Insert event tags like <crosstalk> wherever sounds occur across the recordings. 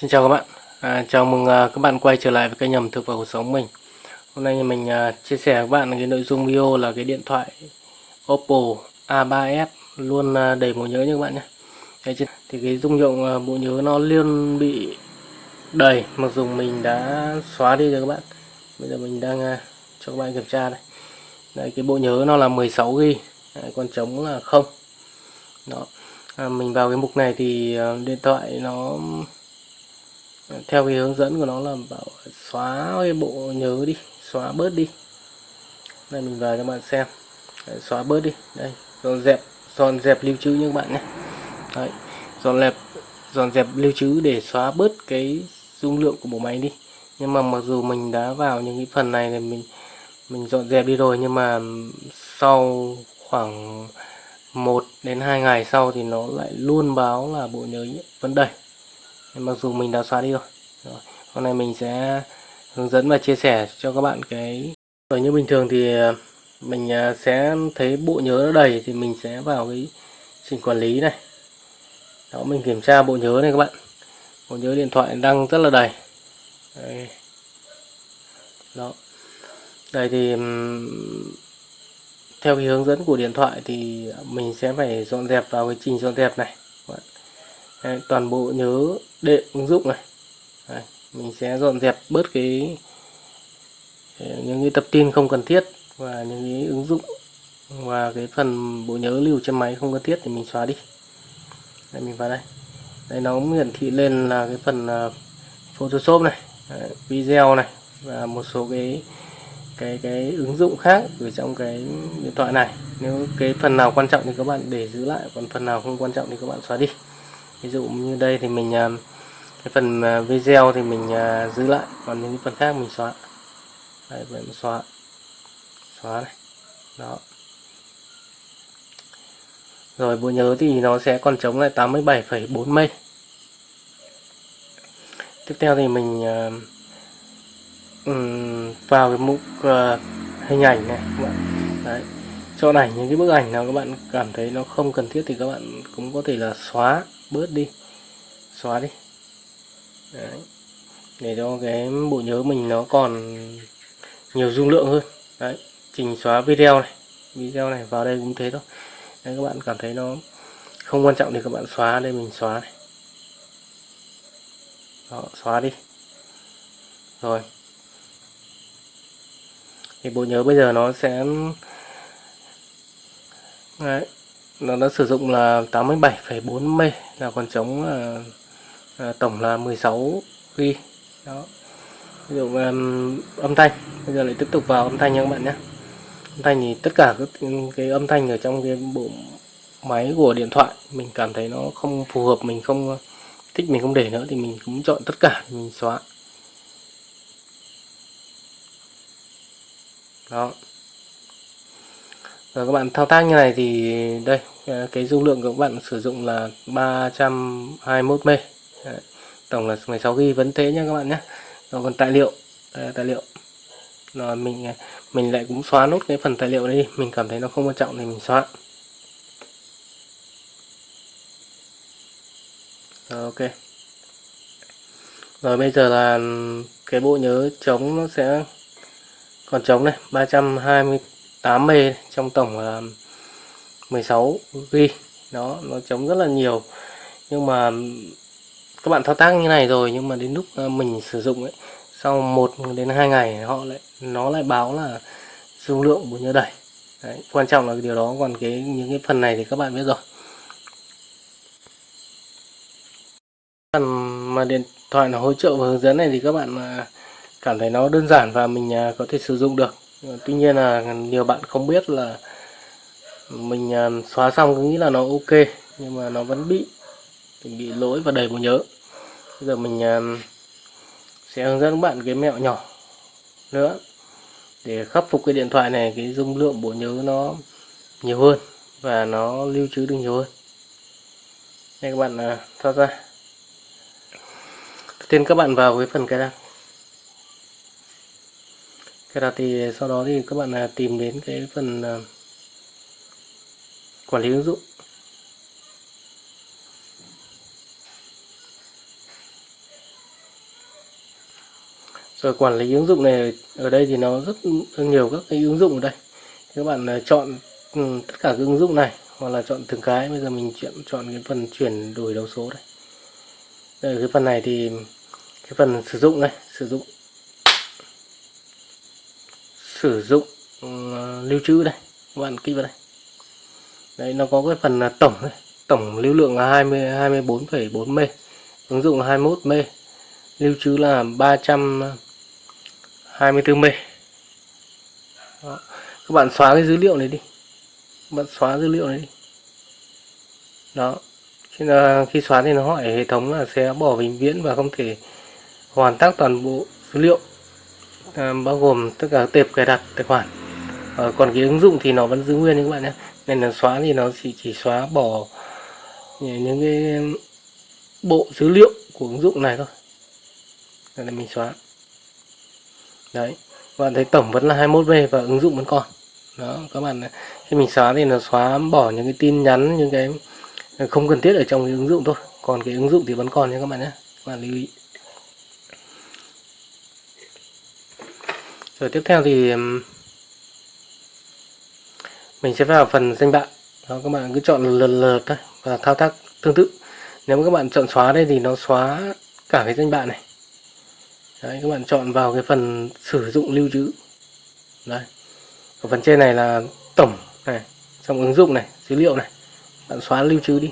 Xin chào các bạn, à, chào mừng à, các bạn quay trở lại với kênh Nhầm thực và cuộc sống mình. Hôm nay mình à, chia sẻ với các bạn cái nội dung video là cái điện thoại Oppo A3s luôn à, đầy bộ nhớ nha các bạn nhé. Đấy, Thì cái dung lượng à, bộ nhớ nó liên bị đầy mặc dù mình đã xóa đi rồi các bạn. Bây giờ mình đang à, cho các bạn kiểm tra đây. Đấy, cái bộ nhớ nó là 16GB, Đấy, còn trống là không. Đó. À, mình vào cái mục này thì à, điện thoại nó theo cái hướng dẫn của nó là bảo xóa cái bộ nhớ đi xóa bớt đi. Đây mình vào cho bạn xem. Đấy, xóa bớt đi. Đây dọn dẹp dọn dẹp lưu trữ như các bạn nhé. Đấy, dọn dẹp dọn dẹp lưu trữ để xóa bớt cái dung lượng của bộ máy đi. Nhưng mà mặc dù mình đã vào những cái phần này thì mình mình dọn dẹp đi rồi nhưng mà sau khoảng 1 đến 2 ngày sau thì nó lại luôn báo là bộ nhớ vẫn đầy mặc dù mình đã xóa đi rồi. rồi, hôm nay mình sẽ hướng dẫn và chia sẻ cho các bạn cái rồi như bình thường thì à, mình à, sẽ thấy bộ nhớ nó đầy thì mình sẽ vào cái trình quản lý này. Đó, mình kiểm tra bộ nhớ này các bạn. Bộ nhớ điện thoại đang rất là đầy. Đây. đó. Đây thì theo cái hướng dẫn của điện thoại thì mình sẽ phải dọn dẹp vào cái trình dọn dẹp này. Đấy, toàn bộ nhớ đệm ứng dụng này. Đấy, mình sẽ dọn dẹp bớt cái những cái tập tin không cần thiết và những cái ứng dụng và cái phần bộ nhớ lưu trên máy không cần thiết thì mình xóa đi. Đây mình vào đây. Đây nó hiển thị lên là cái phần à, Photoshop này Đấy, video này và một số cái cái cái ứng dụng khác ở trong cái điện thoại này. Nếu cái phần nào quan trọng thì các bạn để giữ lại còn phần nào không quan trọng thì các bạn xóa đi ví dụ như đây thì mình à, cái phần à, video thì mình à, giữ lại còn những phần khác mình xóa. Đây vậy mình xóa. Xóa này. Đó. Rồi bộ nhớ thì nó sẽ còn chống lại 87,4 mây. Tiếp theo thì mình vào cái mục hình ảnh này. các bạn cho chọn ảnh những cái bức ảnh nào các bạn cảm thấy nó không cần thiết thì các bạn cũng có thể là xóa bớt đi. Xóa đi. Đấy. để cho cái bộ nhớ mình nó còn nhiều dung lượng hơn. Đấy. chỉnh xóa video này. Video này vào đây cũng thế thôi. Đấy, các bạn cảm thấy nó không quan trọng thì các bạn xóa đây mình xóa này. Đó, xóa đi. Rồi. Thì bộ nhớ bây giờ nó sẽ Đấy nó đã sử dụng là 87,4 m là còn trống là, là tổng là 16 g đó. Ví dụ um, âm thanh. Bây giờ lại tiếp tục vào âm thanh nha các bạn nhé. Âm thanh thì tất cả các cái âm thanh ở trong cái bộ máy của điện thoại mình cảm thấy nó không phù hợp mình không thích mình không để nữa thì mình cũng chọn tất cả mình xóa. Đó rồi các bạn thao tác như này thì đây ờ, cái dung lượng của các bạn sử dụng là 321 m tổng là 16 GB vẫn thế nhé các bạn nhé rồi còn tài liệu, đây tài liệu. Rồi mình ờ, mình lại cũng xóa nốt cái phần tài liệu đi, mình cảm thấy nó không quan trọng thì mình xóa. Rồi, ok. Rồi bây giờ là cái bộ nhớ chống nó sẽ, còn chống này 320 8 m trong tổng là 16 g đó nó chống rất là nhiều. Nhưng mà các bạn thao tác như này rồi nhưng mà đến lúc à, mình sử dụng ấy sau 1 đến 2 ngày họ lại nó lại báo là dung lượng của nhớ đầy Đấy, quan trọng là điều đó. Còn cái những cái phần này thì các bạn biết rồi. Phần mà điện thoại nó hỗ trợ và hướng dẫn này thì các bạn à, cảm thấy nó đơn giản và mình à, có thể sử dụng được. Ờ, tuy nhiên là nhiều bạn không biết là mình à, xóa xong cứ nghĩ là nó ok, nhưng mà nó vẫn bị bị lỗi và đầy bộ nhớ. Bây giờ mình à, sẽ hướng dẫn các bạn cái mẹo nhỏ nữa để khắc phục cái điện thoại này, cái dung lượng bộ nhớ nó nhiều hơn và nó lưu trữ được nhiều hơn. Đây các bạn à, thoát ra. Tiên các bạn vào cái phần cài đặt cái đặt thì sau đó thì các bạn là tìm đến cái phần à, quản lý ứng dụng. Rồi quản lý ứng dụng này, ở đây thì nó rất nhiều các cái ứng dụng ở đây. Các bạn à, chọn ừ, tất cả các ứng dụng này, hoặc là chọn từng cái. Bây giờ mình chuyển chọn cái phần chuyển đổi đầu số đây. Đây cái phần này thì, cái phần sử dụng này, sử dụng sử dụng uh, lưu trữ đây các bạn kích vào đây đấy nó có cái phần là tổng đây. tổng lưu lượng là 20 24,4 m ứng dụng là 21 m lưu trữ là 324 m Đó. các bạn xóa cái dữ liệu này đi các bạn xóa dữ liệu này đi đó khi, là, khi xóa thì nó hỏi hệ thống là sẽ bỏ vĩnh viễn và không thể hoàn tác toàn bộ dữ liệu Ờ, bao gồm tất cả tệp cài đặt tài khoản. À, còn cái ứng dụng thì nó vẫn giữ nguyên như các bạn nhé. Nên là xóa thì nó chỉ chỉ xóa bỏ những cái bộ dữ liệu của ứng dụng này thôi. Đây là mình xóa. Đấy các bạn thấy tổng vẫn là 21V và ứng dụng vẫn còn. Đó các bạn khi mình xóa thì nó xóa bỏ những cái tin nhắn những cái không cần thiết ở trong cái ứng dụng thôi. Còn cái ứng dụng thì vẫn còn nha các bạn nhé. Các bạn lưu ý. Rồi tiếp theo thì mình sẽ vào phần danh bạ. Đó, các bạn cứ chọn lần lượt thôi và thao tác tương tự. Nếu các bạn chọn xóa đây thì nó xóa cả cái danh bạ này. Đấy, các bạn chọn vào cái phần sử dụng lưu trữ. Đây ở phần trên này là tổng này, trong ứng dụng này, dữ liệu này. Bạn xóa lưu trữ đi.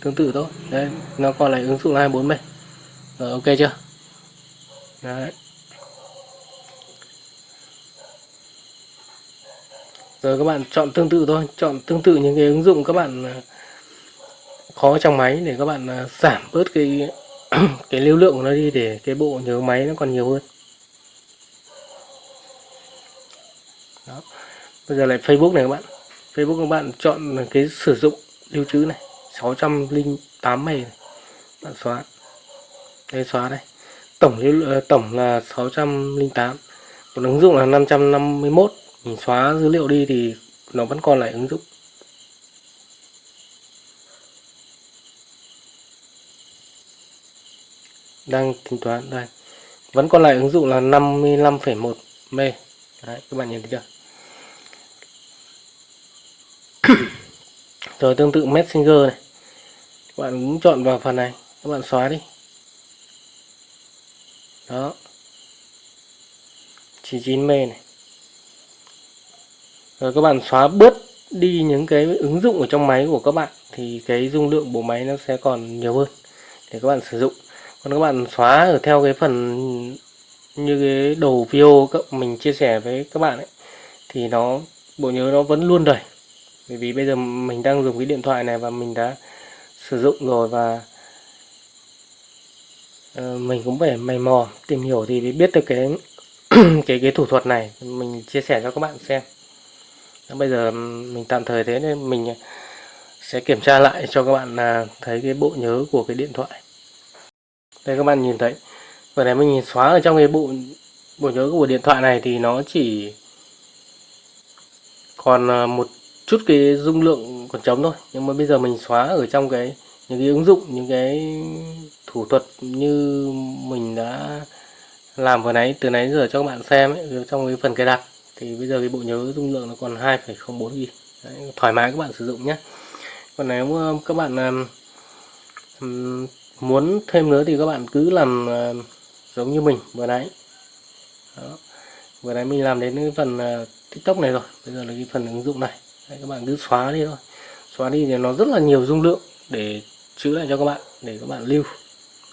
Tương tự thôi. Đấy, nó còn lại ứng dụng 24 bốn rồi, ok chưa? Đấy. Rồi các bạn chọn tương tự thôi, chọn tương tự những cái ứng dụng các bạn à, khó trong máy để các bạn à, giảm bớt cái <clears throat> cái lưu lượng của nó đi để cái bộ nhớ máy nó còn nhiều hơn. Đó. Bây giờ lại Facebook này các bạn. Facebook các bạn chọn cái sử dụng lưu trữ này 608 mày này. bạn xóa. Đây xóa đây. Tổng lưu à, tổng là 608 còn ứng dụng là 551 mình xóa dữ liệu đi thì nó vẫn còn lại ứng dụng. Đang tính toán đây. Vẫn còn lại ứng dụng là 55,1 m. Đấy các bạn nhìn thấy chưa? Rồi tương tự messenger này. Các bạn cũng chọn vào phần này. Các bạn xóa đi. Đó. 99 m này rồi các bạn xóa bớt đi những cái ứng dụng ở trong máy của các bạn thì cái dung lượng bộ máy nó sẽ còn nhiều hơn để các bạn sử dụng. Còn các bạn xóa ở theo cái phần như cái đầu video các mình chia sẻ với các bạn ấy thì nó bộ nhớ nó vẫn luôn đầy bởi vì bây giờ mình đang dùng cái điện thoại này và mình đã sử dụng rồi và uh, mình cũng phải mày mò tìm hiểu thì mới biết được cái <clears throat> cái cái thủ thuật này. Mình chia sẻ cho các bạn xem bây giờ mình tạm thời thế nên mình ờ, sẽ kiểm tra lại cho các bạn à, thấy cái bộ nhớ của cái điện thoại. Đây các bạn nhìn thấy vừa này mình xóa ở trong cái bộ bộ nhớ của điện thoại này thì nó chỉ còn ờ, một chút cái dung lượng còn trống thôi. Nhưng mà bây giờ mình xóa ở trong cái những cái ứng dụng những cái thủ thuật như mình đã làm vừa nãy từ nãy giờ cho các bạn xem ấy, trong cái phần cài đặt thì bây giờ cái bộ nhớ dung lượng nó còn 2,04 GB Đấy, thoải mái các bạn sử dụng nhé. Còn nếu ờ, các bạn um, muốn thêm nữa thì các bạn cứ làm uh, giống như mình vừa nãy. Đó. vừa nãy mình làm đến cái phần uh, tiktok này rồi bây giờ là cái phần ứng dụng này. Đấy, các bạn cứ xóa đi thôi. Xóa đi thì nó rất là nhiều dung lượng để chữ lại cho các bạn để các bạn lưu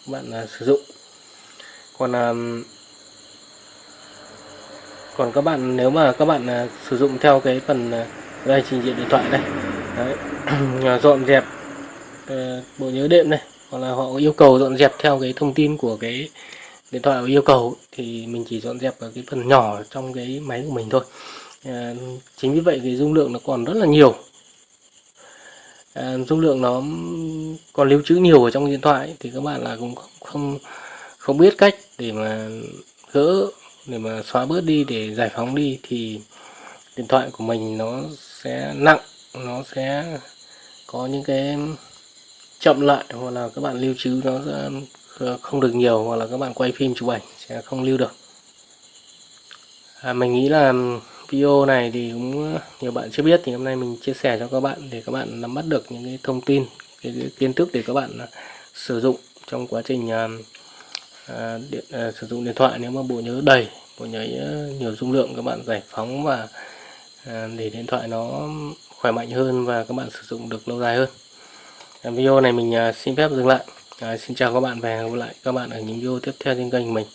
các bạn uh, sử dụng. Còn uh, còn các bạn nếu mà các bạn uh, sử dụng theo cái phần à, uh, đây trình diện điện thoại đây. Đấy. <clears throat> dọn dẹp uh, bộ nhớ đệm này hoặc là họ yêu cầu dọn dẹp theo cái thông tin của cái điện thoại yêu cầu thì mình chỉ dọn dẹp ở cái phần nhỏ trong cái máy của mình thôi. À, chính vì vậy cái dung lượng nó còn rất là nhiều. À, dung lượng nó còn lưu trữ nhiều ở trong điện thoại thì các bạn là cũng không không biết cách để mà gỡ để mà xóa bớt đi để giải phóng đi thì điện thoại của mình nó sẽ nặng nó sẽ có những cái chậm lại hoặc là các bạn lưu trữ nó sẽ không được nhiều hoặc là các bạn quay phim chụp ảnh sẽ không lưu được. À, mình nghĩ là video này thì cũng nhiều bạn chưa biết thì hôm nay mình chia sẻ cho các bạn để các bạn nắm bắt được những cái thông tin cái, cái kiến thức để các bạn sử dụng trong quá trình uh, à, điện, à, sử dụng điện thoại nếu mà bộ nhớ đầy bộ nhớ ờ, nhiều dung lượng các bạn giải phóng và à, để điện thoại nó khỏe mạnh hơn và các bạn sử dụng được lâu dài hơn. À, video này mình à, xin phép dừng lại. À, xin chào các bạn và hẹn gặp lại các bạn ở những video tiếp theo trên kênh mình.